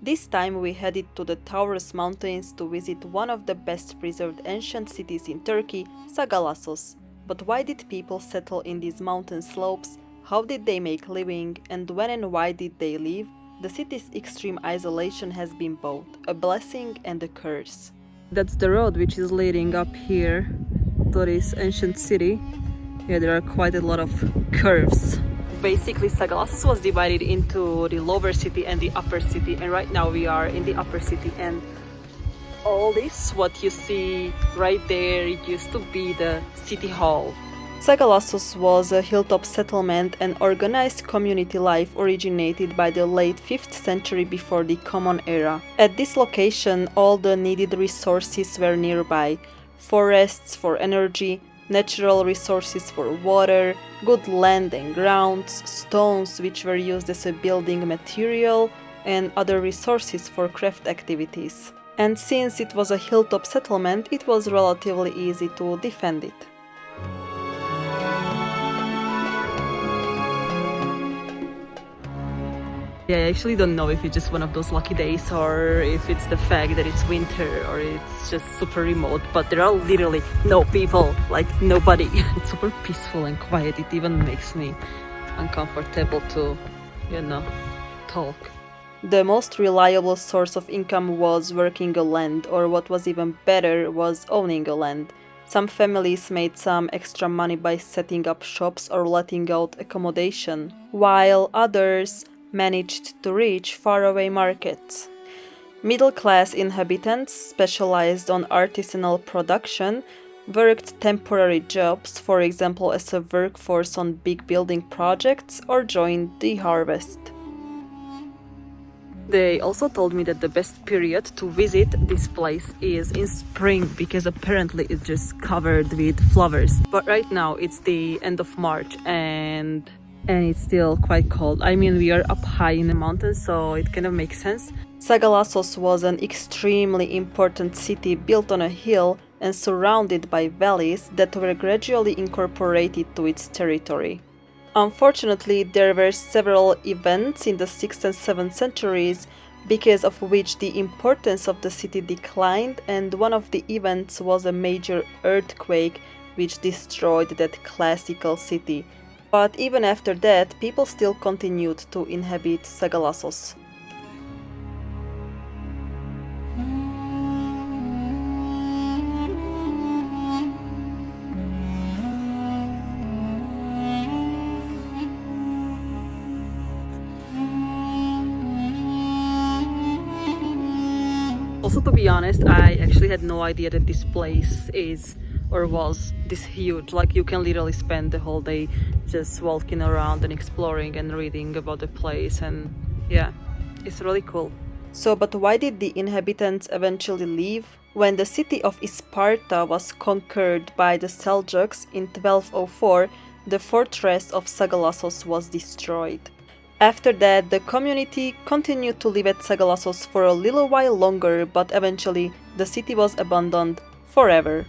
This time we headed to the Taurus Mountains to visit one of the best preserved ancient cities in Turkey, Sagalassos. But why did people settle in these mountain slopes? How did they make living and when and why did they leave? The city's extreme isolation has been both a blessing and a curse. That's the road which is leading up here to this ancient city. Yeah, there are quite a lot of curves. Basically, Sagalassos was divided into the lower city and the upper city, and right now we are in the upper city. And all this, what you see right there, it used to be the city hall. Sagalassos was a hilltop settlement and organized community life originated by the late 5th century before the Common Era. At this location, all the needed resources were nearby forests for energy, natural resources for water, good land and grounds, stones which were used as a building material, and other resources for craft activities. And since it was a hilltop settlement, it was relatively easy to defend it. Yeah, I actually don't know if it's just one of those lucky days or if it's the fact that it's winter or it's just super remote, but there are literally no people, like nobody. It's super peaceful and quiet. It even makes me uncomfortable to, you know, talk. The most reliable source of income was working a land, or what was even better was owning a land. Some families made some extra money by setting up shops or letting out accommodation, while others managed to reach faraway markets. Middle class inhabitants specialized on artisanal production worked temporary jobs, for example, as a workforce on big building projects, or joined the harvest. They also told me that the best period to visit this place is in spring because apparently it's just covered with flowers. But right now it's the end of March and and it's still quite cold. I mean, we are up high in the mountains, so it kind of makes sense. Sagalassos was an extremely important city built on a hill and surrounded by valleys that were gradually incorporated to its territory. Unfortunately, there were several events in the 6th and 7th centuries because of which the importance of the city declined and one of the events was a major earthquake which destroyed that classical city but even after that, people still continued to inhabit Sagalassos. Also, to be honest, I actually had no idea that this place is or was this huge? Like you can literally spend the whole day just walking around and exploring and reading about the place and yeah it's really cool. So but why did the inhabitants eventually leave? When the city of Isparta was conquered by the Seljuks in 1204 the fortress of Sagalassos was destroyed. After that, the community continued to live at Sagalassos for a little while longer, but eventually the city was abandoned forever.